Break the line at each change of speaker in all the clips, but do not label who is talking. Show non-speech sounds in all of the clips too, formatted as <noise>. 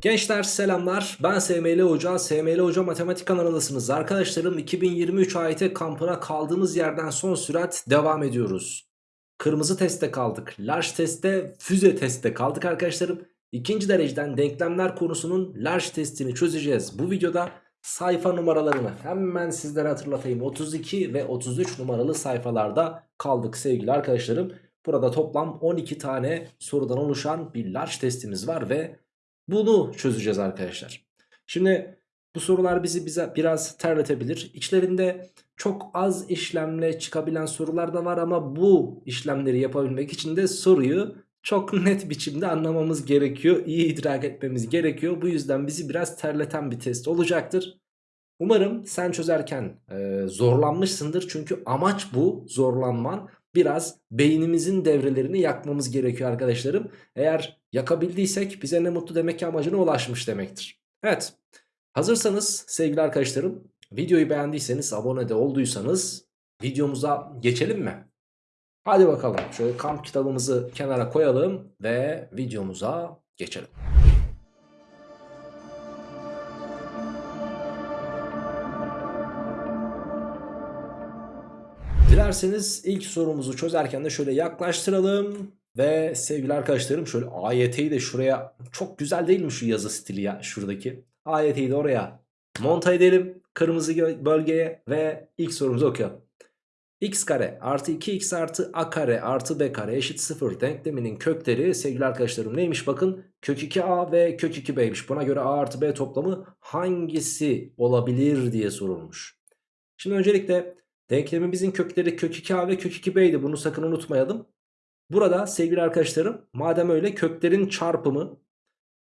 Gençler selamlar. Ben SML Hoca. SML Hoca Matematik kanalındasınız arkadaşlarım 2023 AYT kampına kaldığımız yerden son sürat devam ediyoruz. Kırmızı testte kaldık. Large testte füze testte kaldık arkadaşlarım. İkinci dereceden denklemler konusunun large testini çözeceğiz bu videoda. Sayfa numaralarını hemen sizlere hatırlatayım. 32 ve 33 numaralı sayfalarda kaldık sevgili arkadaşlarım. Burada toplam 12 tane sorudan oluşan bir large testimiz var ve bunu çözeceğiz arkadaşlar. Şimdi bu sorular bizi bize biraz terletebilir. İçlerinde çok az işlemle çıkabilen sorular da var ama bu işlemleri yapabilmek için de soruyu çok <laughs> net biçimde anlamamız gerekiyor. İyi idrak etmemiz gerekiyor. Bu yüzden bizi biraz terleten bir test olacaktır. Umarım sen çözerken e, zorlanmışsındır. Çünkü amaç bu zorlanman biraz beynimizin devrelerini yakmamız gerekiyor arkadaşlarım. Eğer yakabildiysek bize ne mutlu demek ki amacına ulaşmış demektir. Evet hazırsanız sevgili arkadaşlarım videoyu beğendiyseniz abone de olduysanız videomuza geçelim mi? Hadi bakalım şöyle kamp kitabımızı kenara koyalım ve videomuza geçelim. Dilerseniz ilk sorumuzu çözerken de şöyle yaklaştıralım. Ve sevgili arkadaşlarım şöyle AYT'yi de şuraya çok güzel değil mi şu yazı stili ya şuradaki. AYT'yi de oraya monta edelim kırmızı bölgeye ve ilk sorumuzu okuyalım. x kare artı 2x artı a kare artı b kare eşit 0 denkleminin kökleri sevgili arkadaşlarım neymiş bakın kök 2a ve kök 2b'ymiş. Buna göre a artı b toplamı hangisi olabilir diye sorulmuş. Şimdi öncelikle Denklemimizin kökleri kök 2a ve kök 2b'ydi. Bunu sakın unutmayalım. Burada sevgili arkadaşlarım madem öyle köklerin çarpımı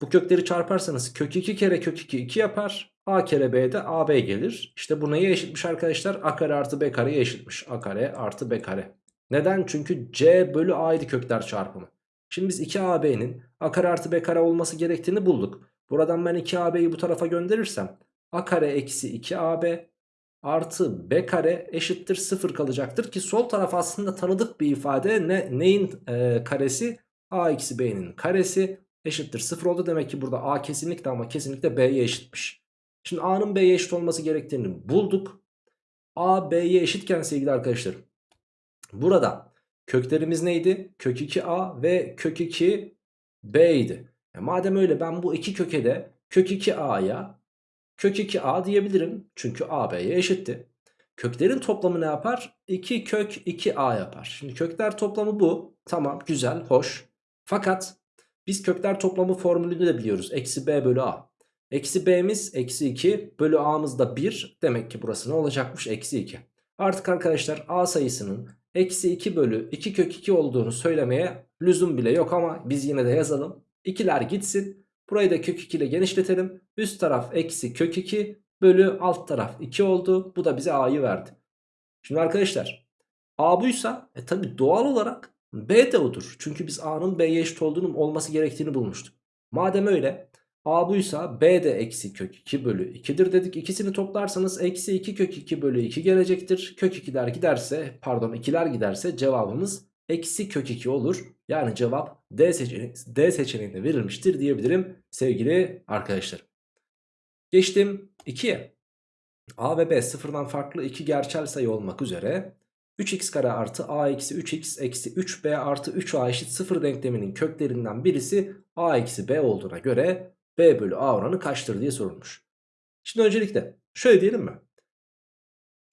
bu kökleri çarparsanız kök 2 kere kök 2 2 yapar. A kere B de AB gelir. İşte bu neye eşitmiş arkadaşlar? A kare artı B kareye eşitmiş. A kare artı B kare. Neden? Çünkü C bölü A'ydı kökler çarpımı. Şimdi biz 2AB'nin A kare artı B kare olması gerektiğini bulduk. Buradan ben 2AB'yi bu tarafa gönderirsem A kare eksi 2AB artı b kare eşittir 0 kalacaktır ki sol taraf aslında tanıdık bir ifade ne, neyin e, karesi a eksi b'nin karesi eşittir 0 oldu demek ki burada a kesinlikle ama kesinlikle b'ye eşitmiş. Şimdi a'nın b'ye eşit olması gerektiğini bulduk. a b'ye eşitken sevgili arkadaşlarım burada köklerimiz neydi? Kök 2a ve kök 2 b idi. E madem öyle ben bu iki köke de kök 2a'ya Kök 2a diyebilirim. Çünkü a b'ye eşitti. Köklerin toplamı ne yapar? 2 kök 2a yapar. Şimdi kökler toplamı bu. Tamam güzel hoş. Fakat biz kökler toplamı formülünü de biliyoruz. Eksi b bölü a. Eksi b'miz eksi 2 bölü a'mız da 1. Demek ki burası ne olacakmış? Eksi 2. Artık arkadaşlar a sayısının eksi 2 bölü 2 kök 2 olduğunu söylemeye lüzum bile yok ama biz yine de yazalım. İkiler gitsin. Burayı da kök 2 ile genişletelim. Üst taraf eksi kök 2 bölü alt taraf 2 oldu. Bu da bize a'yı verdi. Şimdi arkadaşlar a buysa e tabi doğal olarak b de odur. Çünkü biz a'nın b'ye eşit olduğunun olması gerektiğini bulmuştuk. Madem öyle a buysa b de eksi kök 2 bölü 2'dir dedik. İkisini toplarsanız eksi 2 kök 2 bölü 2 gelecektir. Kök 2'ler giderse pardon 2'ler giderse cevabımız eksi kök 2 olur. Yani cevap D, seçeneği, D seçeneğinde verilmiştir diyebilirim sevgili arkadaşlar. Geçtim 2'ye. A ve B sıfırdan farklı iki gerçel sayı olmak üzere 3x kare artı a eksi 3x eksi 3b artı 3a eşit 0 denkleminin köklerinden birisi a eksi b olduğuna göre b bölü a oranı kaçtır diye sorulmuş. Şimdi öncelikle şöyle diyelim mi?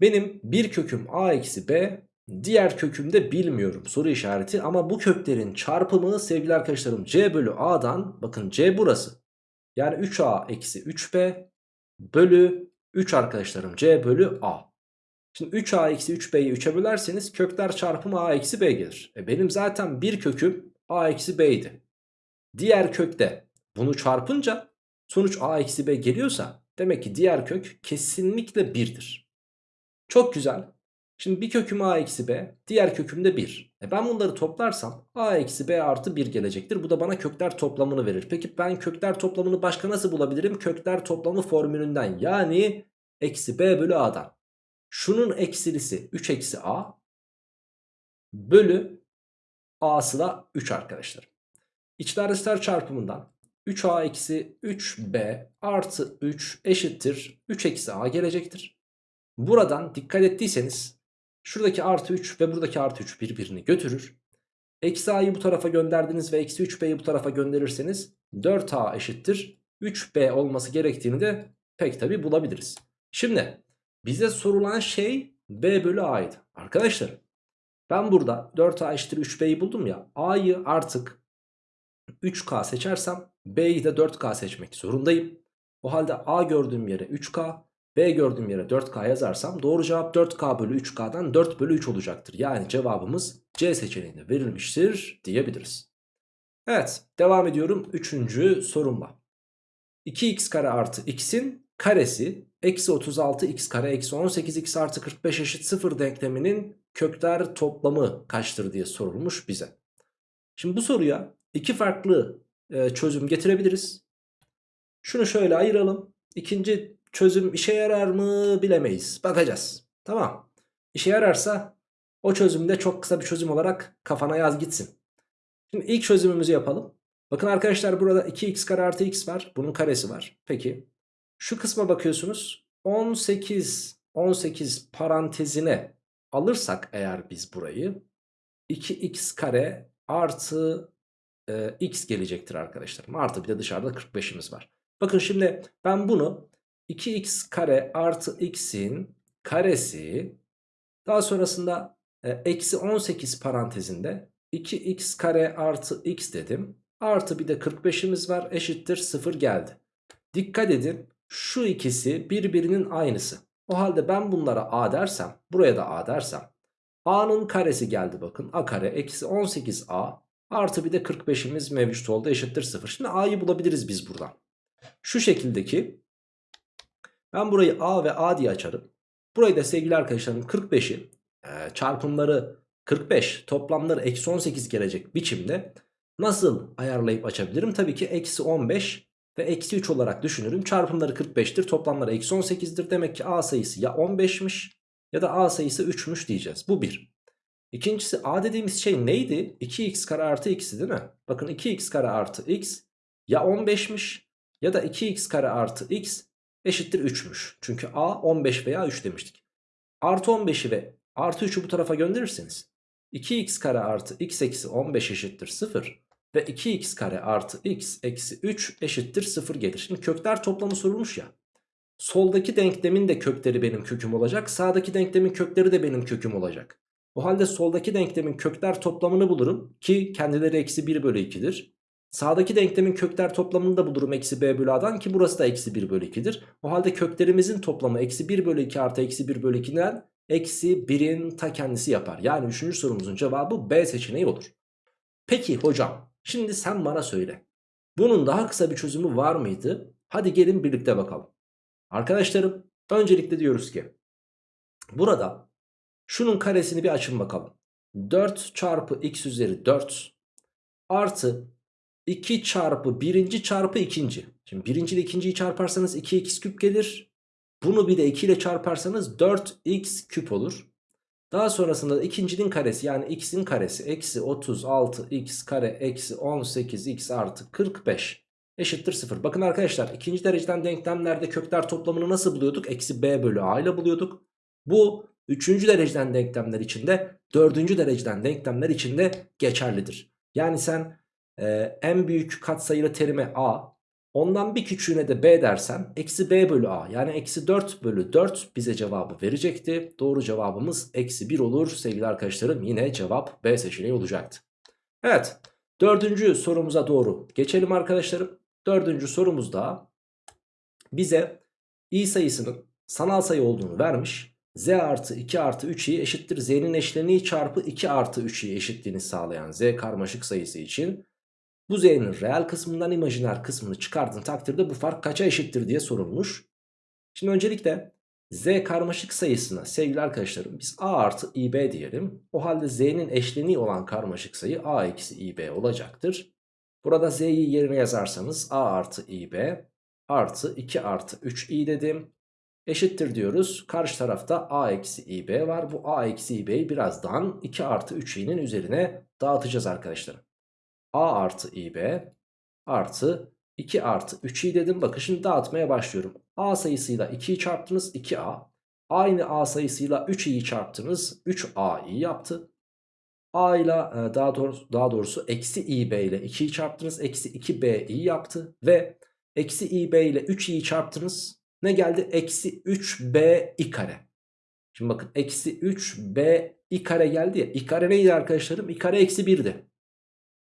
Benim bir köküm a eksi b Diğer kökümde bilmiyorum soru işareti ama bu köklerin çarpımı sevgili arkadaşlarım c bölü a'dan bakın c burası. Yani 3a eksi 3b bölü 3 arkadaşlarım c bölü a. Şimdi 3a eksi 3b'yi 3'e bölerseniz kökler çarpımı a eksi b gelir. E benim zaten bir köküm a eksi b'ydi. Diğer kökte bunu çarpınca sonuç a eksi b geliyorsa demek ki diğer kök kesinlikle 1'dir. Çok güzel. Şimdi bir köküm a eksi b diğer köküm de 1. E ben bunları toplarsam a eksi b artı 1 gelecektir. Bu da bana kökler toplamını verir. Peki ben kökler toplamını başka nasıl bulabilirim? Kökler toplamı formülünden yani eksi b bölü a'dan. Şunun eksilisi 3 eksi a bölü a'sı da 3 arkadaşlar. İçler dışlar çarpımından 3a eksi 3b artı 3 eşittir 3 eksi a gelecektir. Buradan dikkat ettiyseniz şuradaki artı 3 ve buradaki artı 3 birbirini götürür. Eksi a'yı bu tarafa gönderdiniz ve eksi 3b'yi bu tarafa gönderirseniz 4a eşittir 3b olması gerektiğini de pek tabi bulabiliriz. Şimdi bize sorulan şey b bölü a'ydı. Arkadaşlar ben burada 4a eşittir 3b'yi buldum ya a'yı artık 3k seçersem b'yi de 4k seçmek zorundayım. O halde a gördüğüm yere 3k b gördüğüm yere 4k yazarsam doğru cevap 4k bölü 3k'dan 4 bölü 3 olacaktır. Yani cevabımız C seçeneğinde verilmiştir diyebiliriz. Evet devam ediyorum 3. sorumla. 2x kare artı x'in karesi eksi 36 x kare eksi 18 x artı 45 eşit 0 denkleminin kökler toplamı kaçtır diye sorulmuş bize. Şimdi bu soruya iki farklı e, çözüm getirebiliriz. Şunu şöyle ayıralım. İkinci çözüm işe yarar mı bilemeyiz. Bakacağız. Tamam. İşe yararsa o çözümde çok kısa bir çözüm olarak kafana yaz gitsin. Şimdi ilk çözümümüzü yapalım. Bakın arkadaşlar burada 2x kare artı x var. Bunun karesi var. Peki. Şu kısma bakıyorsunuz. 18 18 parantezine alırsak eğer biz burayı 2x kare artı e, x gelecektir arkadaşlar. Artı bir de dışarıda 45'imiz var. Bakın şimdi ben bunu 2x kare artı x'in karesi daha sonrasında e, eksi 18 parantezinde 2x kare artı x dedim. Artı bir de 45'imiz var eşittir 0 geldi. Dikkat edin şu ikisi birbirinin aynısı. O halde ben bunlara a dersem buraya da a dersem a'nın karesi geldi bakın a kare eksi 18a artı bir de 45'imiz mevcut oldu eşittir 0. Şimdi a'yı bulabiliriz biz buradan. Şu şekildeki ben burayı a ve a diye açarım. Burayı da sevgili arkadaşlarım 45'i e, çarpımları 45 toplamları eksi 18 gelecek biçimde nasıl ayarlayıp açabilirim? Tabii ki eksi 15 ve eksi 3 olarak düşünürüm. Çarpımları 45'tir toplamları eksi 18'dir. Demek ki a sayısı ya 15'miş ya da a sayısı 3'müş diyeceğiz. Bu bir. İkincisi a dediğimiz şey neydi? 2x kare artı x'i değil mi? Bakın 2x kare artı x ya 15'miş ya da 2x kare artı x eşittir 3'müş. Çünkü a 15 veya 3 demiştik. Artı 15'i ve artı 3'ü bu tarafa gönderirseniz 2x kare artı x eksi 15 eşittir 0 ve 2x kare artı x eksi 3 eşittir 0 gelir. Şimdi kökler toplamı sorulmuş ya. Soldaki denklemin de kökleri benim köküm olacak. Sağdaki denklemin kökleri de benim köküm olacak. O halde soldaki denklemin kökler toplamını bulurum ki kendileri eksi 1 bölü 2'dir. Sağdaki denklemin kökler toplamını da bulurum eksi b bölü a'dan ki burası da eksi 1 bölü 2'dir. O halde köklerimizin toplamı eksi 1 bölü 2 artı eksi 1 bölü 2'den eksi 1'in ta kendisi yapar. Yani 3. sorumuzun cevabı B seçeneği olur. Peki hocam şimdi sen bana söyle. Bunun daha kısa bir çözümü var mıydı? Hadi gelin birlikte bakalım. Arkadaşlarım öncelikle diyoruz ki burada şunun karesini bir açın bakalım. 4 çarpı x üzeri 4 artı 2 çarpı birinci çarpı ikinci. Şimdi birinci ile ikinciyi çarparsanız 2x küp gelir. Bunu bir de 2 ile çarparsanız 4x küp olur. Daha sonrasında da ikincinin karesi yani x'in karesi eksi 36x kare eksi 18x artı 45 eşittir 0. Bakın arkadaşlar ikinci dereceden denklemlerde kökler toplamını nasıl buluyorduk? Eksi b bölü a ile buluyorduk. Bu üçüncü dereceden denklemler içinde dördüncü dereceden denklemler içinde geçerlidir. Yani sen e, en büyük katsayılı terime a Ondan bir küçüğüne de b dersen eksi b bölü a yani eksi 4 bölü 4 bize cevabı verecekti. Doğru cevabımız eksi 1 olur sevgili arkadaşlarım yine cevap b seçeneği olacaktı. Evet dördüncü sorumuza doğru geçelim arkadaşlarım. Dördüncü sorumuzda bize i sayısının sanal sayı olduğunu vermiş. z artı 2 artı 3i eşittir z'nin eşleniği çarpı 2 artı 3i eşitliğini sağlayan z karmaşık sayısı için bu z'nin reel kısmından imajiner kısmını çıkardığın takdirde bu fark kaça eşittir diye sorulmuş. Şimdi öncelikle z karmaşık sayısına sevgili arkadaşlarım biz a artı ib diyelim. O halde z'nin eşleniği olan karmaşık sayı a eksi ib olacaktır. Burada z'yi yerine yazarsanız a artı ib artı 2 artı 3i dedim. Eşittir diyoruz. Karşı tarafta a eksi ib var. Bu a eksi ib'yi birazdan 2 artı 3i'nin üzerine dağıtacağız arkadaşlarım a artı ib artı 2 artı 3i dedim. Bakın şimdi dağıtmaya başlıyorum. A sayısıyla 2'yi çarptınız 2a. Aynı A sayısıyla 3i'yi çarptınız 3a'yı yaptı. A ile e, daha doğrusu, daha doğrusu eksi ib ile 2'yi çarptınız. Eksi 2b'yi yaptı. Ve eksi ib ile 3i'yi çarptınız. Ne geldi? Eksi 3b i kare. Şimdi bakın eksi 3b i kare geldi ya. i kare neydi arkadaşlarım? i kare eksi 1'di.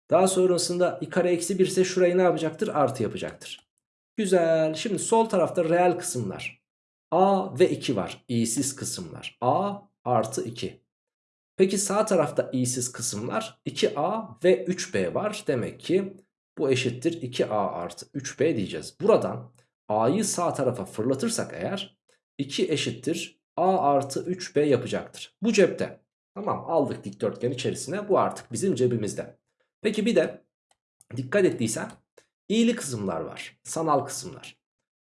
Daha sonrasında i kare eksi 1 ise şurayı ne yapacaktır? Artı yapacaktır. Güzel. Şimdi sol tarafta reel kısımlar. A ve 2 var. İ'siz kısımlar. A artı 2. Peki sağ tarafta i'siz kısımlar 2a ve 3b var. Demek ki bu eşittir 2a artı 3b diyeceğiz. Buradan a'yı sağ tarafa fırlatırsak eğer 2 eşittir a artı 3b yapacaktır. Bu cepte. Tamam aldık dikdörtgen içerisine bu artık bizim cebimizde. Peki bir de dikkat ettiysen i'li kısımlar var. Sanal kısımlar.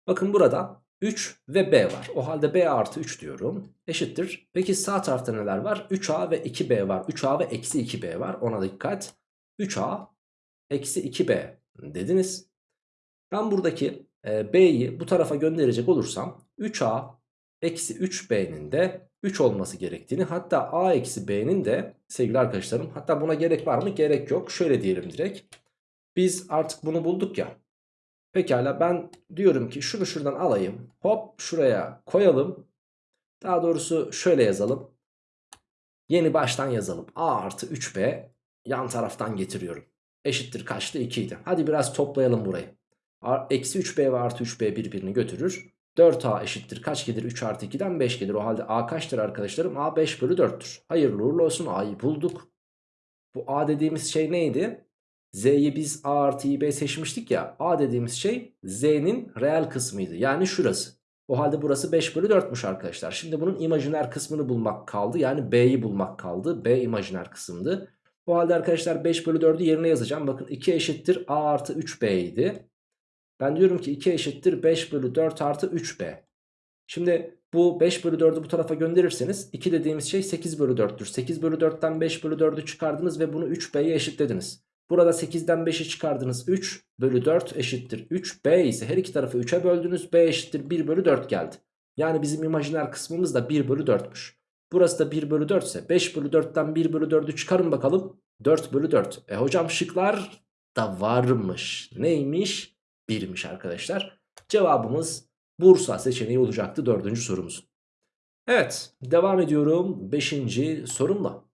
Bakın burada 3 ve B var. O halde B artı 3 diyorum. Eşittir. Peki sağ tarafta neler var? 3A ve 2B var. 3A ve eksi 2B var. Ona dikkat. 3A eksi 2B dediniz. Ben buradaki e, B'yi bu tarafa gönderecek olursam 3A eksi 3B'nin de 3 olması gerektiğini hatta A eksi B'nin de sevgili arkadaşlarım hatta buna gerek var mı? Gerek yok. Şöyle diyelim direkt. Biz artık bunu bulduk ya. Pekala ben diyorum ki şunu şuradan alayım. Hop şuraya koyalım. Daha doğrusu şöyle yazalım. Yeni baştan yazalım. A artı 3B yan taraftan getiriyorum. Eşittir kaçtı 2 idi. Hadi biraz toplayalım burayı. Eksi 3B ve artı 3B birbirini götürür. 4A eşittir kaç gelir 3 artı 2'den 5 gelir. O halde A kaçtır arkadaşlarım? A 5 bölü 4'tür. Hayırlı uğurlu olsun A'yı bulduk. Bu A dediğimiz şey neydi? Z'yi biz A artı B seçmiştik ya. A dediğimiz şey Z'nin reel kısmıydı. Yani şurası. O halde burası 5 bölü 4'müş arkadaşlar. Şimdi bunun imajiner kısmını bulmak kaldı. Yani B'yi bulmak kaldı. B imajiner kısımdı. O halde arkadaşlar 5 bölü 4'ü yerine yazacağım. Bakın 2 eşittir A artı 3B idi. Ben diyorum ki 2 eşittir 5 bölü 4 artı 3B. Şimdi bu 5 bölü 4'ü bu tarafa gönderirseniz 2 dediğimiz şey 8 bölü 4'tür. 8 bölü 4'ten 5 bölü 4'ü çıkardınız ve bunu 3B'ye eşitlediniz. Burada 8'den 5'i çıkardınız 3 bölü 4 eşittir 3. B ise her iki tarafı 3'e böldünüz. B eşittir 1 bölü 4 geldi. Yani bizim imajiner kısmımız da 1 bölü 4'müş. Burası da 1 bölü 4 ise 5 bölü 4'ten 1 bölü 4'ü çıkarın bakalım. 4 bölü 4. E hocam şıklar da varmış. Neymiş? 1'miş arkadaşlar. Cevabımız Bursa seçeneği olacaktı dördüncü sorumuz. Evet devam ediyorum 5. sorumla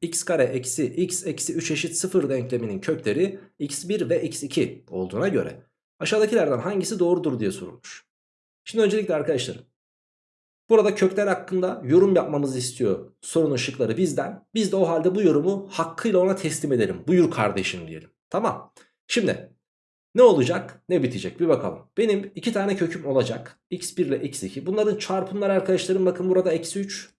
x kare eksi x eksi 3 eşit 0 denkleminin kökleri x1 ve x2 olduğuna göre aşağıdakilerden hangisi doğrudur diye sorulmuş. Şimdi öncelikle arkadaşlarım burada kökler hakkında yorum yapmamızı istiyor sorunun şıkları bizden. Biz de o halde bu yorumu hakkıyla ona teslim edelim. Buyur kardeşim diyelim. Tamam. Şimdi ne olacak ne bitecek bir bakalım. Benim iki tane köküm olacak. x1 ile x2. Bunların çarpımları arkadaşlarım bakın burada eksi 3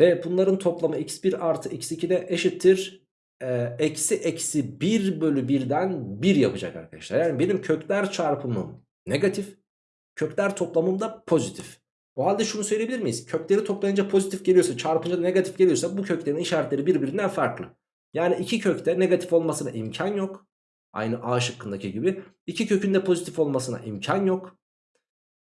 ve bunların toplamı x1 artı x2 de eşittir. E, eksi eksi 1 bölü 1'den 1 yapacak arkadaşlar. Yani benim kökler çarpımım negatif. Kökler toplamım da pozitif. O halde şunu söyleyebilir miyiz? Kökleri toplayınca pozitif geliyorsa çarpınca da negatif geliyorsa bu köklerin işaretleri birbirinden farklı. Yani iki kökte negatif olmasına imkan yok. Aynı A şıkkındaki gibi. İki kökün de pozitif olmasına imkan yok.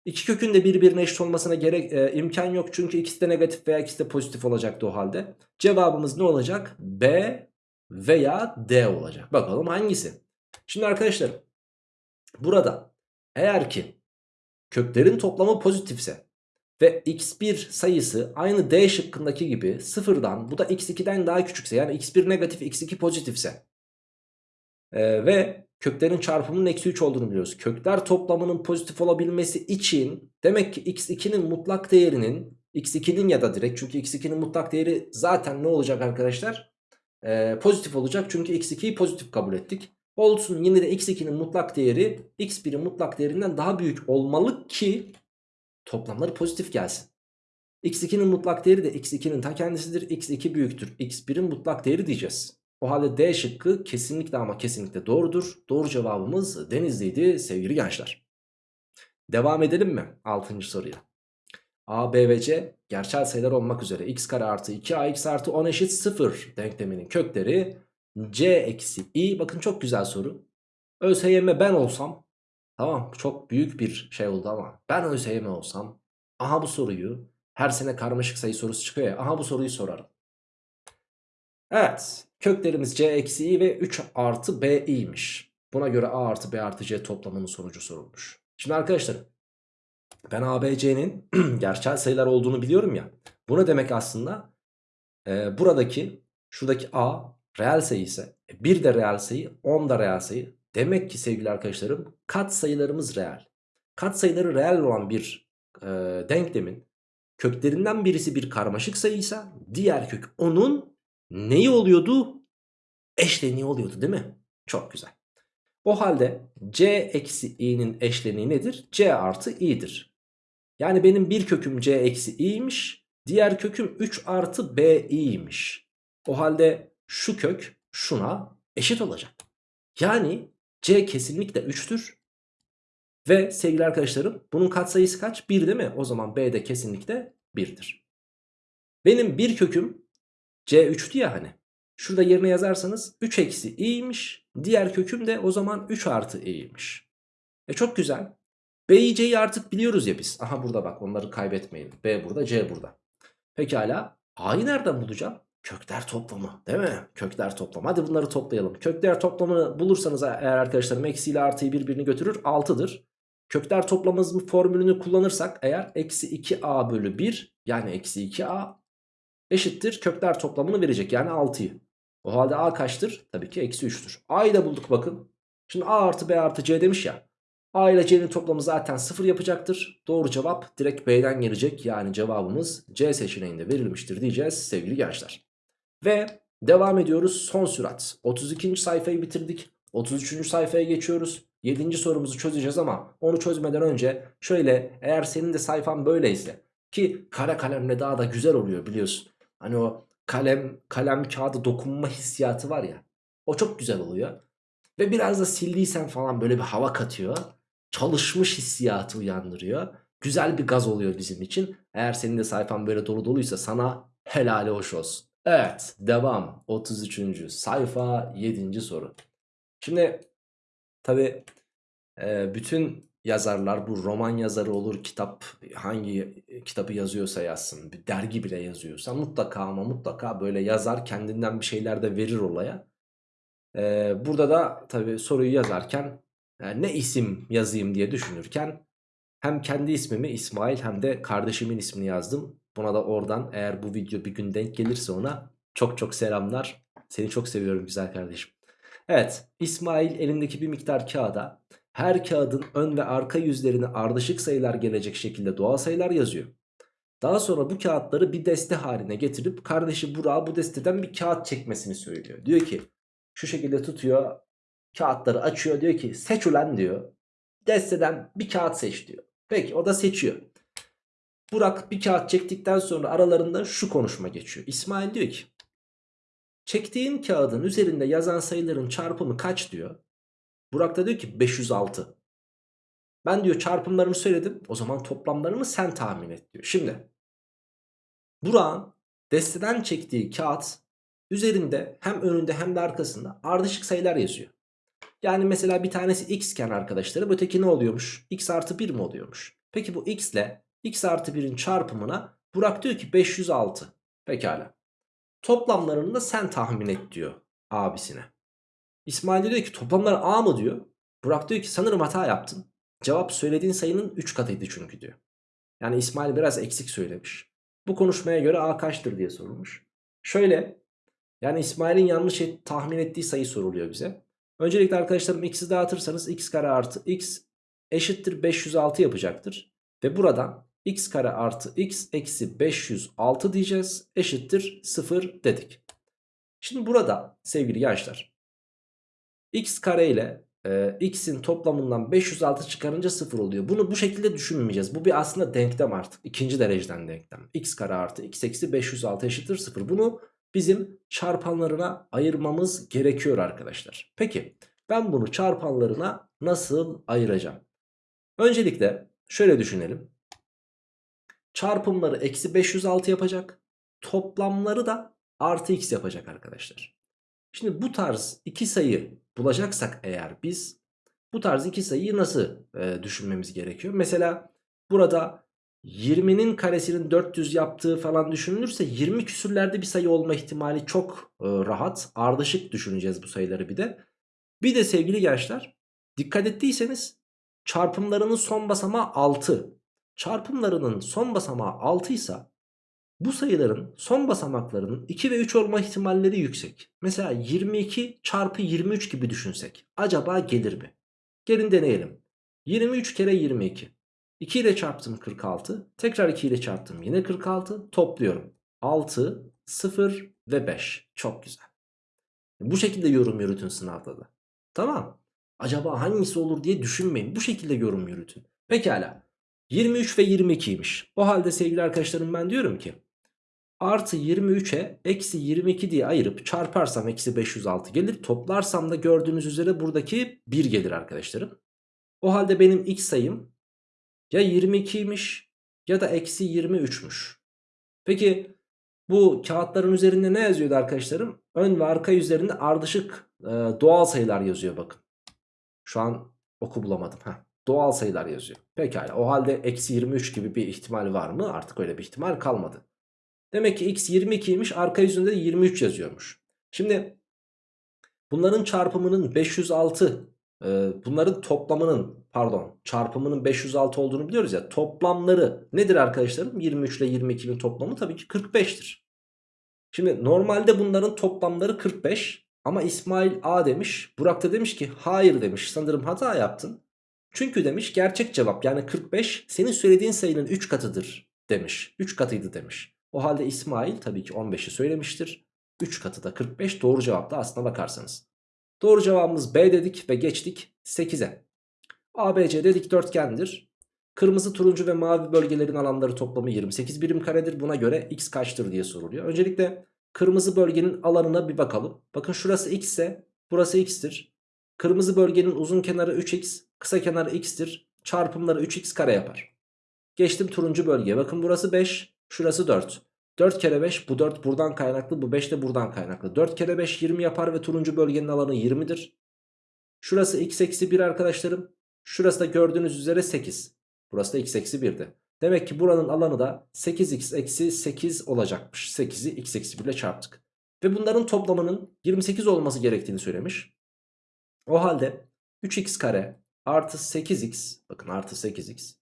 İki kökün de birbirine eşit olmasına gerek e, imkan yok. Çünkü ikisi de negatif veya ikisi de pozitif olacaktı o halde. Cevabımız ne olacak? B veya D olacak. Bakalım hangisi? Şimdi arkadaşlar burada eğer ki köklerin toplamı pozitifse ve x1 sayısı aynı D şıkkındaki gibi sıfırdan bu da x2'den daha küçükse yani x1 negatif x2 pozitifse e, ve köklerin çarpımının eksi 3 olduğunu biliyoruz. Kökler toplamının pozitif olabilmesi için demek ki x2'nin mutlak değerinin x2'nin ya da direkt çünkü x2'nin mutlak değeri zaten ne olacak arkadaşlar? Ee, pozitif olacak çünkü x2'yi pozitif kabul ettik. Olsun yine de x2'nin mutlak değeri x1'in mutlak değerinden daha büyük olmalı ki toplamları pozitif gelsin. x2'nin mutlak değeri de x2'nin ta kendisidir. x2 büyüktür. x1'in mutlak değeri diyeceğiz. O halde D şıkkı kesinlikle ama kesinlikle doğrudur. Doğru cevabımız Denizli'ydi sevgili gençler. Devam edelim mi 6. soruya? A, B ve C gerçel sayılar olmak üzere x kare artı 2ax artı 10 eşit 0 denkleminin kökleri c eksi i bakın çok güzel soru. ÖSYM ben olsam tamam çok büyük bir şey oldu ama ben ÖSYM olsam aha bu soruyu her sene karmaşık sayı sorusu çıkıyor ya aha bu soruyu sorarım. Evet köklerimiz c eksi i ve 3 artı b i'ymiş. Buna göre a artı b artı c toplamının sonucu sorulmuş. Şimdi arkadaşlar ben a, b, c'nin <clears throat> gerçel sayılar olduğunu biliyorum ya. Bu ne demek aslında? Ee, buradaki şuradaki a reel sayı ise 1 de reel sayı 10 da reel sayı. Demek ki sevgili arkadaşlarım kat sayılarımız reel. Kat sayıları reel olan bir e, denklemin köklerinden birisi bir karmaşık sayıysa diğer kök onun neyi oluyordu? Eşleniği oluyordu değil mi? Çok güzel. O halde c eksi i'nin eşleniği nedir? c artı i'dir. Yani benim bir köküm c eksi i'ymiş. Diğer köküm 3 artı b i'ymiş. O halde şu kök şuna eşit olacak. Yani c kesinlikle 3'tür. Ve sevgili arkadaşlarım bunun katsayısı kaç? 1 değil mi? O zaman b de kesinlikle 1'dir. Benim bir köküm c3'tü ya hani. Şurada yerine yazarsanız 3 eksi i'ymiş. Diğer köküm de o zaman 3 artı i'ymiş. E çok güzel. B'yi C'yi artık biliyoruz ya biz. Aha burada bak onları kaybetmeyin. B burada C burada. Pekala A'yı nereden bulacağım? Kökler toplamı değil mi? Kökler toplamı. Hadi bunları toplayalım. Kökler toplamını bulursanız eğer arkadaşlarım eksi ile artıyı birbirini götürür 6'dır. Kökler toplamımızın formülünü kullanırsak eğer eksi 2a bölü 1 yani eksi 2a eşittir kökler toplamını verecek yani 6'yı. O halde a kaçtır? Tabii ki eksi 3'tür. A'yı da bulduk bakın. Şimdi a artı b artı c demiş ya. A ile C'nin toplamı zaten 0 yapacaktır. Doğru cevap direkt B'den gelecek. Yani cevabımız C seçeneğinde verilmiştir diyeceğiz sevgili gençler. Ve devam ediyoruz son sürat. 32. sayfayı bitirdik. 33. sayfaya geçiyoruz. 7. sorumuzu çözeceğiz ama onu çözmeden önce şöyle eğer senin de sayfan böyleyse ki kara kalemle daha da güzel oluyor biliyorsun. Hani o kalem kalem kağıdı dokunma hissiyatı var ya o çok güzel oluyor. Ve biraz da sildiysen falan böyle bir hava katıyor çalışmış hissiyatı uyandırıyor. Güzel bir gaz oluyor bizim için. Eğer senin de sayfan böyle dolu doluysa sana helali hoş olsun. Evet devam 33. sayfa 7. soru. Şimdi tabi bütün yazarlar bu roman yazarı olur kitap hangi kitabı yazıyorsa yazsın bir dergi bile yazıyorsa mutlaka ama mutlaka böyle yazar kendinden bir şeyler de verir olaya. E, burada da tabi soruyu yazarken yani ne isim yazayım diye düşünürken hem kendi ismimi İsmail hem de kardeşimin ismini yazdım. Buna da oradan eğer bu video bir gün denk gelirse ona çok çok selamlar. Seni çok seviyorum güzel kardeşim. Evet İsmail elindeki bir miktar kağıda her kağıdın ön ve arka yüzlerine ardışık sayılar gelecek şekilde doğal sayılar yazıyor. Daha sonra bu kağıtları bir deste haline getirip kardeşi Burak'a bu desteden bir kağıt çekmesini söylüyor. Diyor ki şu şekilde tutuyor kağıtları açıyor diyor ki seç ulan diyor. Desteden bir kağıt seç diyor. Peki o da seçiyor. Burak bir kağıt çektikten sonra aralarında şu konuşma geçiyor. İsmail diyor ki çektiğin kağıdın üzerinde yazan sayıların çarpımı kaç diyor. Burak da diyor ki 506. Ben diyor çarpımlarını söyledim. O zaman toplamlarını sen tahmin et diyor. Şimdi Burak'ın desteden çektiği kağıt üzerinde hem önünde hem de arkasında ardışık sayılar yazıyor. Yani mesela bir tanesi x iken arkadaşlarım öteki ne oluyormuş? x artı 1 mi oluyormuş? Peki bu x ile x artı 1'in çarpımına Burak diyor ki 506. Pekala. Toplamlarını da sen tahmin et diyor abisine. İsmail diyor ki toplamları a mı diyor. Burak diyor ki sanırım hata yaptın. Cevap söylediğin sayının 3 katıydı çünkü diyor. Yani İsmail biraz eksik söylemiş. Bu konuşmaya göre a kaçtır diye sorulmuş. Şöyle yani İsmail'in yanlış et, tahmin ettiği sayı soruluyor bize. Öncelikle arkadaşlarım x'i dağıtırsanız x kare artı x eşittir 506 yapacaktır. Ve buradan x kare artı x eksi 506 diyeceğiz eşittir 0 dedik. Şimdi burada sevgili gençler x kare ile e, x'in toplamından 506 çıkarınca 0 oluyor. Bunu bu şekilde düşünmeyeceğiz. Bu bir aslında denklem artık. ikinci dereceden denklem. x kare artı x eksi 506 eşittir 0. Bunu bizim çarpanlarına ayırmamız gerekiyor arkadaşlar. Peki ben bunu çarpanlarına nasıl ayıracağım? Öncelikle şöyle düşünelim. Çarpımları eksi 506 yapacak. Toplamları da artı x yapacak arkadaşlar. Şimdi bu tarz iki sayı bulacaksak eğer biz Bu tarz iki sayıyı nasıl e, düşünmemiz gerekiyor? Mesela burada 20'nin karesinin 400 yaptığı falan düşünülürse 20 küsürlerde bir sayı olma ihtimali çok e, rahat. Ardışık düşüneceğiz bu sayıları bir de. Bir de sevgili gençler dikkat ettiyseniz çarpımlarının son basamağı 6. Çarpımlarının son basamağı 6 ise bu sayıların son basamaklarının 2 ve 3 olma ihtimalleri yüksek. Mesela 22 çarpı 23 gibi düşünsek. Acaba gelir mi? Gelin deneyelim. 23 kere 22. 2 ile çarptım 46. Tekrar 2 ile çarptım yine 46. Topluyorum. 6, 0 ve 5. Çok güzel. Bu şekilde yorum yürütün sınavda da. Tamam. Acaba hangisi olur diye düşünmeyin. Bu şekilde yorum yürütün. Pekala. 23 ve 22'ymiş. O halde sevgili arkadaşlarım ben diyorum ki artı 23'e eksi 22 diye ayırıp çarparsam eksi 506 gelir. Toplarsam da gördüğünüz üzere buradaki 1 gelir arkadaşlarım. O halde benim x sayım ya 22'ymiş ya da eksi 23'müş. Peki bu kağıtların üzerinde ne yazıyordu arkadaşlarım? Ön ve arka üzerinde ardışık e, doğal sayılar yazıyor bakın. Şu an oku bulamadım. Heh, doğal sayılar yazıyor. Pekala o halde eksi 23 gibi bir ihtimal var mı? Artık öyle bir ihtimal kalmadı. Demek ki x 22'ymiş arka yüzünde de 23 yazıyormuş. Şimdi bunların çarpımının 506 e, bunların toplamının pardon çarpımının 506 olduğunu biliyoruz ya toplamları nedir arkadaşlarım? 23 ile 22'nin toplamı tabii ki 45'tir. Şimdi normalde bunların toplamları 45 ama İsmail A demiş Burak da demiş ki hayır demiş sanırım hata yaptın. Çünkü demiş gerçek cevap yani 45 senin söylediğin sayının 3 katıdır demiş 3 katıydı demiş. O halde İsmail tabii ki 15'i söylemiştir. 3 katı da 45 doğru cevapta aslına bakarsanız. Doğru cevabımız B dedik ve geçtik 8'e. ABC dikdörtgendir. Kırmızı, turuncu ve mavi bölgelerin alanları toplamı 28 birim karedir. Buna göre x kaçtır diye soruluyor. Öncelikle kırmızı bölgenin alanına bir bakalım. Bakın şurası x ise burası x'tir. Kırmızı bölgenin uzun kenarı 3x, kısa kenarı x'tir. Çarpımları 3x kare yapar. Geçtim turuncu bölgeye. Bakın burası 5, şurası 4. 4 kere 5 bu 4 buradan kaynaklı bu 5 de buradan kaynaklı. 4 kere 5 20 yapar ve turuncu bölgenin alanı 20'dir. Şurası x eksi 1 arkadaşlarım. Şurası da gördüğünüz üzere 8. Burası da x eksi 1'di. Demek ki buranın alanı da 8x eksi 8 olacakmış. 8'i x eksi 1 ile çarptık. Ve bunların toplamının 28 olması gerektiğini söylemiş. O halde 3x kare artı 8x bakın artı 8x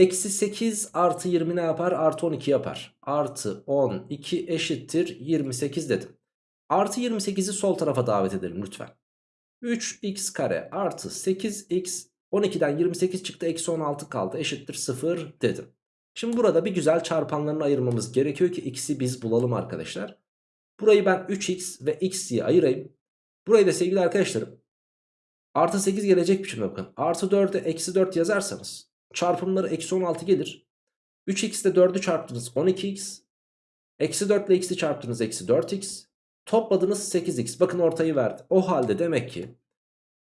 Eksi 8 artı 20 ne yapar? Artı 12 yapar. Artı 12 eşittir 28 dedim. Artı 28'i sol tarafa davet edelim lütfen. 3x kare artı 8x 12'den 28 çıktı eksi 16 kaldı eşittir 0 dedim. Şimdi burada bir güzel çarpanlarını ayırmamız gerekiyor ki x'i biz bulalım arkadaşlar. Burayı ben 3x ve x diye ayırayım. Burayı da sevgili arkadaşlarım artı 8 gelecek biçimde bakın. Artı 4'e eksi 4 yazarsanız Çarpımları eksi 16 gelir. 3x ile 4'ü çarptınız 12x. Eksi 4 ile x'i çarptınız eksi 4x. Topladınız 8x. Bakın ortayı verdi. O halde demek ki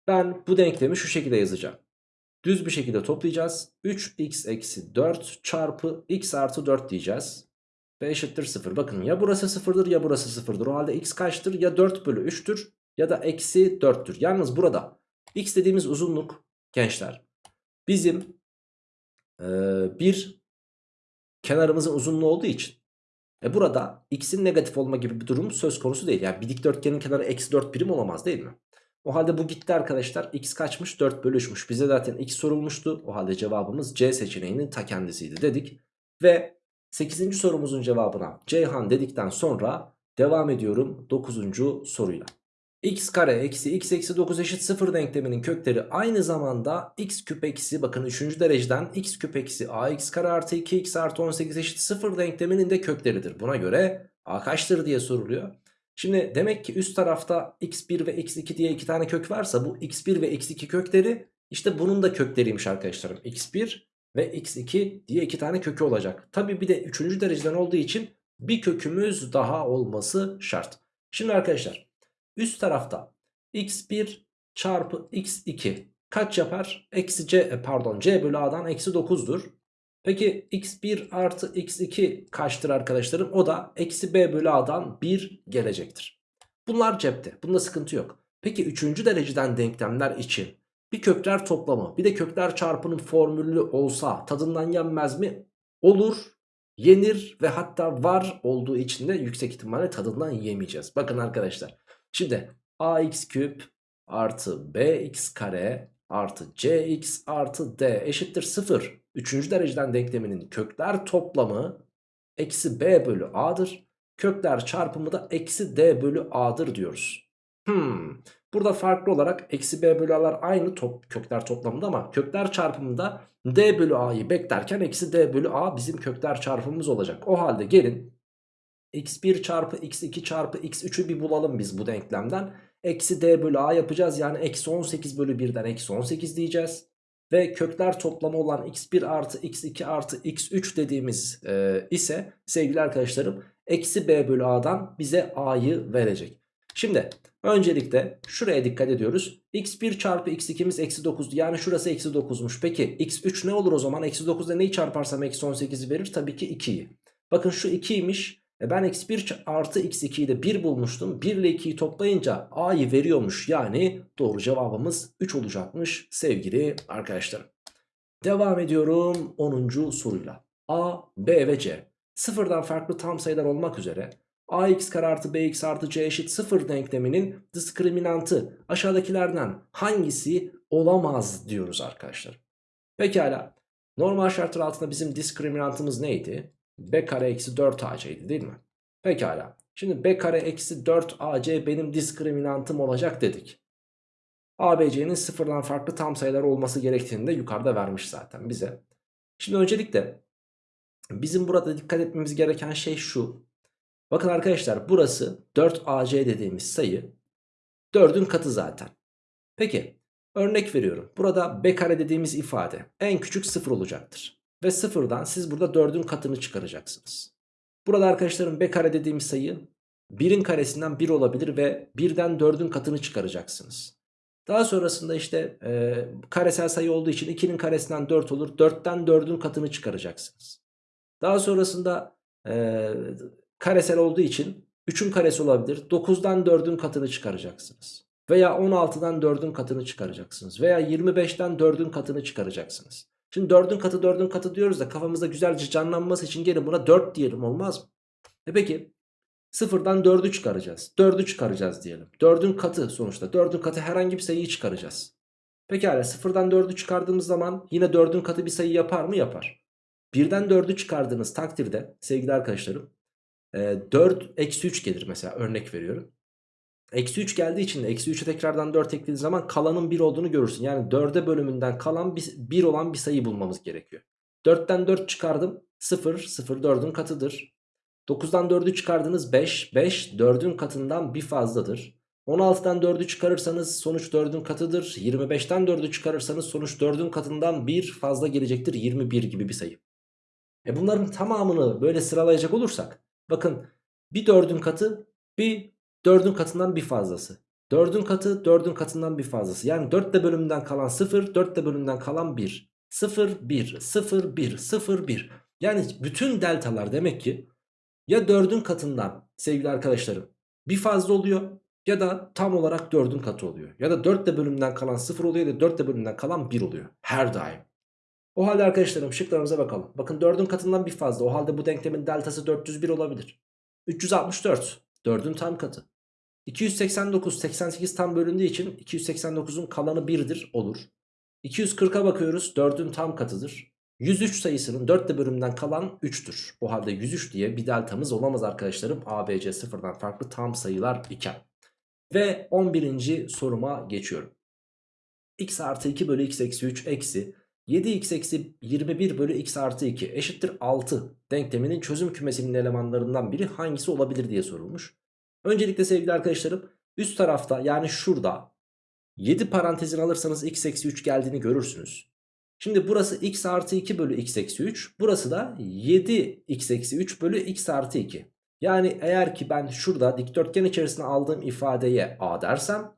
ben bu denklemi şu şekilde yazacağım. Düz bir şekilde toplayacağız. 3x eksi 4 çarpı x artı 4 diyeceğiz. Ve eşittir 0. Bakın ya burası 0'dır ya burası 0'dır. O halde x kaçtır? Ya 4 bölü 3'tür ya da eksi 4'tür. Yalnız burada x dediğimiz uzunluk gençler bizim bir kenarımızın uzunluğu olduğu için e burada x'in negatif olma gibi bir durum söz konusu değil. Yani bir dikdörtgenin kenarı eksi 4 birim olamaz değil mi? O halde bu gitti arkadaşlar. X kaçmış? 4 bölü 3'müş. Bize zaten x sorulmuştu. O halde cevabımız C seçeneğinin ta kendisiydi dedik. Ve 8. sorumuzun cevabına Ceyhan dedikten sonra devam ediyorum 9. soruyla x kare eksi x eksi 9 eşit 0 denkleminin kökleri aynı zamanda x küp eksi bakın 3. dereceden x küp eksi ax kare artı 2x artı 18 eşit 0 denkleminin de kökleridir. Buna göre a kaçtır diye soruluyor. Şimdi demek ki üst tarafta x1 ve x2 diye iki tane kök varsa bu x1 ve x2 kökleri işte bunun da kökleriymiş arkadaşlarım. x1 ve x2 diye iki tane kökü olacak. Tabi bir de 3. dereceden olduğu için bir kökümüz daha olması şart. Şimdi arkadaşlar Üst tarafta x1 çarpı x2 kaç yapar? Eksi c e, pardon c bölü a'dan eksi 9'dur. Peki x1 artı x2 kaçtır arkadaşlarım? O da eksi b bölü a'dan 1 gelecektir. Bunlar cepte. Bunda sıkıntı yok. Peki 3. dereceden denklemler için bir kökler toplamı bir de kökler çarpının formülü olsa tadından yenmez mi? Olur, yenir ve hatta var olduğu için de yüksek ihtimalle tadından yemeyeceğiz. Bakın arkadaşlar şimdi ax küp artı bx kare artı cx artı d eşittir 0. Üçüncü dereceden denkleminin kökler toplamı eksi b bölü a'dır. Kökler çarpımı da eksi d bölü a'dır diyoruz. Hmm. Burada farklı olarak eksi b bölü a'lar aynı top, kökler toplamında ama kökler çarpımında d bölü a'yı beklerken eksi d bölü a bizim kökler çarpımımız olacak. O halde gelin x1 çarpı x2 çarpı x3'ü bir bulalım biz bu denklemden. Eksi d bölü a yapacağız yani eksi 18 bölü 1'den eksi 18 diyeceğiz. Ve kökler toplamı olan x1 artı x2 artı x3 dediğimiz e, ise sevgili arkadaşlarım eksi b bölü a'dan bize a'yı verecek. Şimdi öncelikle şuraya dikkat ediyoruz. x1 çarpı x2'miz eksi 9 yani şurası eksi 9'muş. Peki x3 ne olur o zaman? Eksi 9'da neyi çarparsam eksi 18'i verir? Tabii ki 2'yi. Bakın şu 2'ymiş. E ben x1 artı x2'yi de 1 bulmuştum. 1 ile 2'yi toplayınca a'yı veriyormuş. Yani doğru cevabımız 3 olacakmış sevgili arkadaşlarım. Devam ediyorum 10. soruyla. A, B ve C sıfırdan farklı tam sayılar olmak üzere ax kare artı bx artı c eşit 0 denkleminin diskriminantı aşağıdakilerden hangisi olamaz diyoruz arkadaşlar. Pekala normal şartlar altında bizim diskriminantımız neydi? B kare eksi 4ac'ydi değil mi? Pekala şimdi b kare eksi 4ac benim diskriminantım olacak dedik. ABC'nin sıfırdan farklı tam sayılar olması gerektiğini de yukarıda vermiş zaten bize. Şimdi öncelikle bizim burada dikkat etmemiz gereken şey şu. Bakın arkadaşlar burası 4AC dediğimiz sayı 4'ün katı zaten. Peki örnek veriyorum. Burada B kare dediğimiz ifade en küçük 0 olacaktır. Ve sıfırdan siz burada 4'ün katını çıkaracaksınız. Burada arkadaşlarım B kare dediğimiz sayı 1'in karesinden 1 olabilir ve 1'den 4'ün katını çıkaracaksınız. Daha sonrasında işte e, karesel sayı olduğu için 2'nin karesinden 4 olur. 4'ten 4'ün katını çıkaracaksınız. Daha sonrasında e, karesel olduğu için 3'ün karesi olabilir. 9'dan 4'ün katını çıkaracaksınız. Veya 16'dan 4'ün katını çıkaracaksınız. Veya 25'ten 4'ün katını çıkaracaksınız. Şimdi 4'ün katı 4'ün katı diyoruz da kafamızda güzelce canlanması için gelin buna 4 diyelim olmaz mı? E peki sıfırdan 4'ü çıkaracağız. 4'ü çıkaracağız diyelim. 4'ün katı sonuçta. 4'ün katı herhangi bir sayıyı çıkaracağız. Pekala sıfırdan 4'ü çıkardığımız zaman yine 4'ün katı bir sayı yapar mı? Yapar. Birden 4'ü çıkardığınız takdirde sevgili arkadaşlarım 4 eksi 3 gelir mesela örnek veriyorum. Eksi 3 geldiği için eksi 3'e tekrardan 4 eklediğiniz zaman kalanın 1 olduğunu görürsün. Yani 4'e bölümünden kalan 1 olan bir sayı bulmamız gerekiyor. 4'ten 4 çıkardım 0 0 4'ün katıdır. 9'dan 4'ü çıkardınız 5 5 4'ün katından bir fazladır. 16'dan 4'ü çıkarırsanız sonuç 4'ün katıdır. 25'ten 4'ü çıkarırsanız sonuç 4'ün katından bir fazla gelecektir 21 gibi bir sayı. E bunların tamamını böyle sıralayacak olursak bakın bir 4'ün katı bir 4'ün katından bir fazlası. 4'ün katı 4'ün katından bir fazlası. Yani 4 de bölümünden kalan 0 4 de bölümünden kalan 1. 0 1 0 1 0 1. Yani bütün deltalar demek ki ya 4'ün katından sevgili arkadaşlarım bir fazla oluyor ya da tam olarak 4'ün katı oluyor. Ya da 4 de bölümünden kalan 0 oluyor ya da 4 de bölümünden kalan 1 oluyor. Her daim. O halde arkadaşlarım şıklarımıza bakalım. Bakın 4'ün katından bir fazla. O halde bu denklemin deltası 401 olabilir. 364 4'ün tam katı. 289 88 tam bölündüğü için 289'un kalanı 1'dir olur. 240'a bakıyoruz 4'ün tam katıdır. 103 sayısının 4 de bölümünden kalan 3'tür. O halde 103 diye bir deltamız olamaz arkadaşlarım. ABC sıfırdan farklı tam sayılar iken. Ve 11. soruma geçiyorum. x artı 2 bölü x eksi 3 eksi 7x eksi 21 bölü x artı 2 eşittir 6 denkleminin çözüm kümesinin elemanlarından biri hangisi olabilir diye sorulmuş. Öncelikle sevgili arkadaşlarım üst tarafta yani şurada 7 parantezin alırsanız x eksi 3 geldiğini görürsünüz. Şimdi burası x artı 2 bölü x eksi 3 burası da 7 x eksi 3 bölü x artı 2. Yani eğer ki ben şurada dikdörtgen içerisine aldığım ifadeye a dersem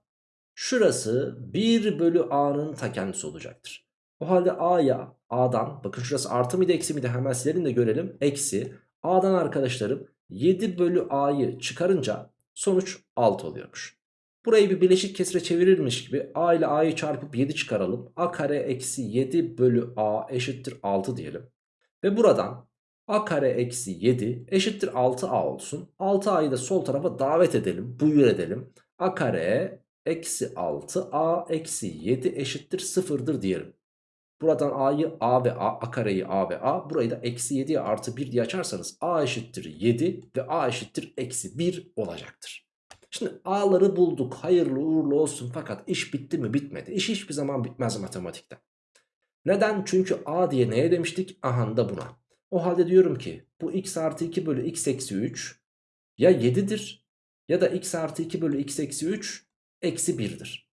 şurası 1 bölü a'nın ta kendisi olacaktır. O halde a'ya a'dan bakın şurası artı mıydı eksi miydi hemen silelim de görelim. Eksi a'dan arkadaşlarım 7 bölü a'yı çıkarınca sonuç 6 oluyormuş. Burayı bir bileşik kesire çevirirmiş gibi a ile a'yı çarpıp 7 çıkaralım. a kare eksi 7 bölü a eşittir 6 diyelim. Ve buradan a kare eksi 7 eşittir 6a olsun. 6a'yı da sol tarafa davet edelim. Buyur edelim. a kare eksi 6a eksi 7 eşittir 0'dır diyelim. Buradan a'yı a ve a, a kareyi a ve a burayı da eksi 7'ye artı 1 diye açarsanız a eşittir 7 ve a eşittir eksi 1 olacaktır. Şimdi a'ları bulduk hayırlı uğurlu olsun fakat iş bitti mi bitmedi. İş hiçbir zaman bitmez matematikte. Neden? Çünkü a diye neye demiştik? Aha da buna. O halde diyorum ki bu x artı 2 bölü x eksi 3 ya 7'dir ya da x artı 2 bölü x eksi 3 eksi 1'dir.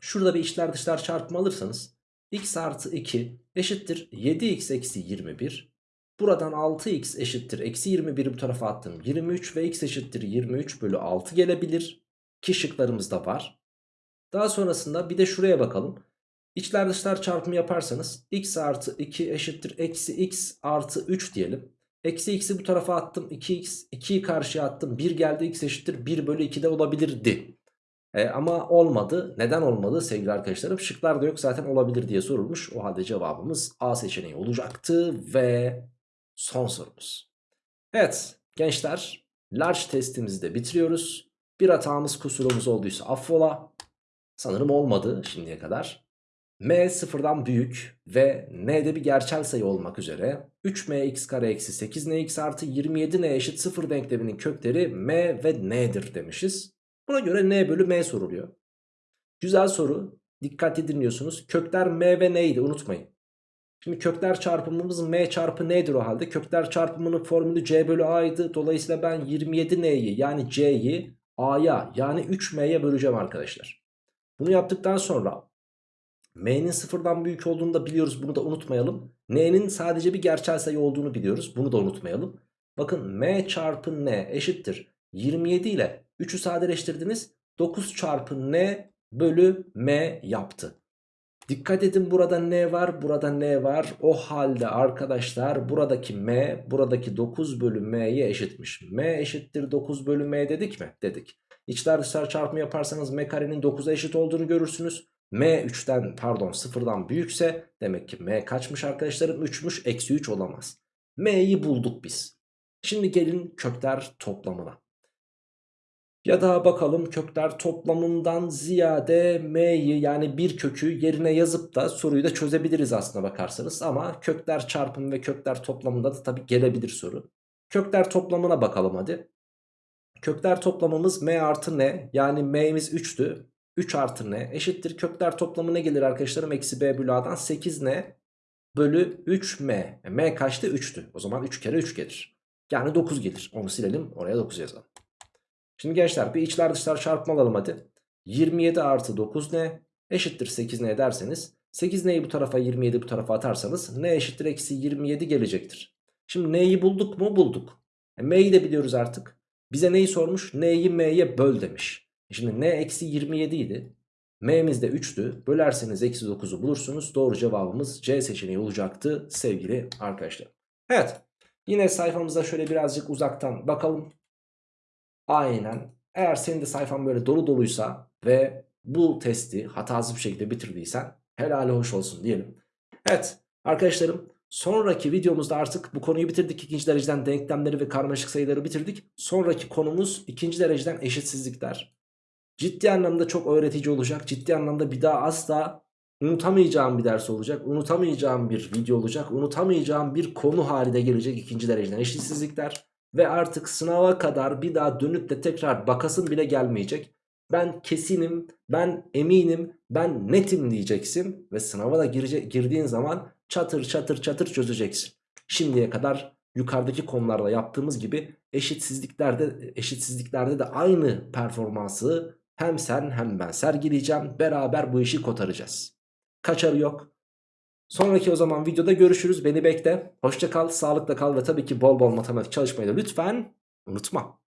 Şurada bir içler dışlar çarpımı alırsanız x artı 2 eşittir 7x eksi 21. Buradan 6x eşittir eksi 21 bu tarafa attım 23 ve x eşittir 23 bölü 6 gelebilir. Ki şıklarımızda var. Daha sonrasında bir de şuraya bakalım. İçler dışlar çarpımı yaparsanız x artı 2 eşittir eksi x artı 3 diyelim. Eksi x'i bu tarafa attım 2x 2'yi karşıya attım 1 geldi x eşittir 1 bölü 2 de olabilirdi. E, ama olmadı. Neden olmadı sevgili arkadaşlarım? Şıklar da yok zaten olabilir diye sorulmuş. O halde cevabımız A seçeneği olacaktı ve son sorumuz. Evet gençler large testimizi de bitiriyoruz. Bir hatamız kusurumuz olduysa affola. Sanırım olmadı şimdiye kadar. M sıfırdan büyük ve N'de bir gerçel sayı olmak üzere 3mx kare eksi 8nx artı 27n eşit 0 denkleminin kökleri M ve N'dir demişiz. Buna göre n bölü m soruluyor. Güzel soru. Dikkatli dinliyorsunuz. Kökler m ve n'ydi unutmayın. Şimdi kökler çarpımımız m çarpı n'dir o halde. Kökler çarpımının formülü c bölü a'ydı. Dolayısıyla ben 27n'yi yani c'yi a'ya yani 3m'ye böleceğim arkadaşlar. Bunu yaptıktan sonra m'nin sıfırdan büyük olduğunu da biliyoruz. Bunu da unutmayalım. n'nin sadece bir gerçel sayı olduğunu biliyoruz. Bunu da unutmayalım. Bakın m çarpı n eşittir. 27 ile 3'ü sadeleştirdiniz. 9 çarpı n bölü m yaptı. Dikkat edin burada n var burada n var. O halde arkadaşlar buradaki m buradaki 9 bölü m'ye eşitmiş. m eşittir 9 bölü m dedik mi? Dedik. İçler dışlar çarpımı yaparsanız m karenin 9'a eşit olduğunu görürsünüz. m 3'ten pardon 0'dan büyükse demek ki m kaçmış arkadaşlarım? 3'müş eksi 3 olamaz. m'yi bulduk biz. Şimdi gelin kökler toplamına. Ya da bakalım kökler toplamından ziyade m'yi yani bir kökü yerine yazıp da soruyu da çözebiliriz aslına bakarsanız. Ama kökler çarpımı ve kökler toplamında da tabii gelebilir soru. Kökler toplamına bakalım hadi. Kökler toplamımız m artı n yani m'imiz 3'tü. 3 artı n eşittir. Kökler toplamı ne gelir arkadaşlarım? Eksi b bölü a'dan 8n bölü 3m. E, m kaçtı? 3'tü. O zaman 3 kere 3 gelir. Yani 9 gelir. Onu silelim oraya 9 yazalım. Şimdi gençler bir içler dışlar çarpma alalım hadi. 27 artı 9 ne? Eşittir 8 ne derseniz 8 neyi bu tarafa 27 bu tarafa atarsanız ne eşittir eksi 27 gelecektir. Şimdi neyi bulduk mu? Bulduk. E, m'yi de biliyoruz artık. Bize neyi sormuş? N'yi m'ye böl demiş. E, şimdi n eksi 27 idi. M'miz de 3'tü. Bölerseniz eksi 9'u bulursunuz. Doğru cevabımız C seçeneği olacaktı sevgili arkadaşlar. Evet. Yine sayfamıza şöyle birazcık uzaktan bakalım. Aynen. Eğer senin de sayfan böyle dolu doluysa ve bu testi hatasız bir şekilde bitirdiysen helali hoş olsun diyelim. Evet arkadaşlarım sonraki videomuzda artık bu konuyu bitirdik. İkinci dereceden denklemleri ve karmaşık sayıları bitirdik. Sonraki konumuz ikinci dereceden eşitsizlikler. Ciddi anlamda çok öğretici olacak. Ciddi anlamda bir daha asla unutamayacağım bir ders olacak. Unutamayacağım bir video olacak. Unutamayacağım bir konu haline gelecek ikinci dereceden eşitsizlikler. Ve artık sınava kadar bir daha dönüp de tekrar bakasın bile gelmeyecek. Ben kesinim, ben eminim, ben netim diyeceksin. Ve sınava da girecek, girdiğin zaman çatır çatır çatır çözeceksin. Şimdiye kadar yukarıdaki konularda yaptığımız gibi eşitsizliklerde eşitsizliklerde de aynı performansı hem sen hem ben sergileyeceğim. Beraber bu işi kotaracağız. Kaçarı yok. Sonraki o zaman videoda görüşürüz. Beni bekle. Hoşça kal, sağlıkla kal ve tabii ki bol bol matematik çalışmayı da lütfen unutma.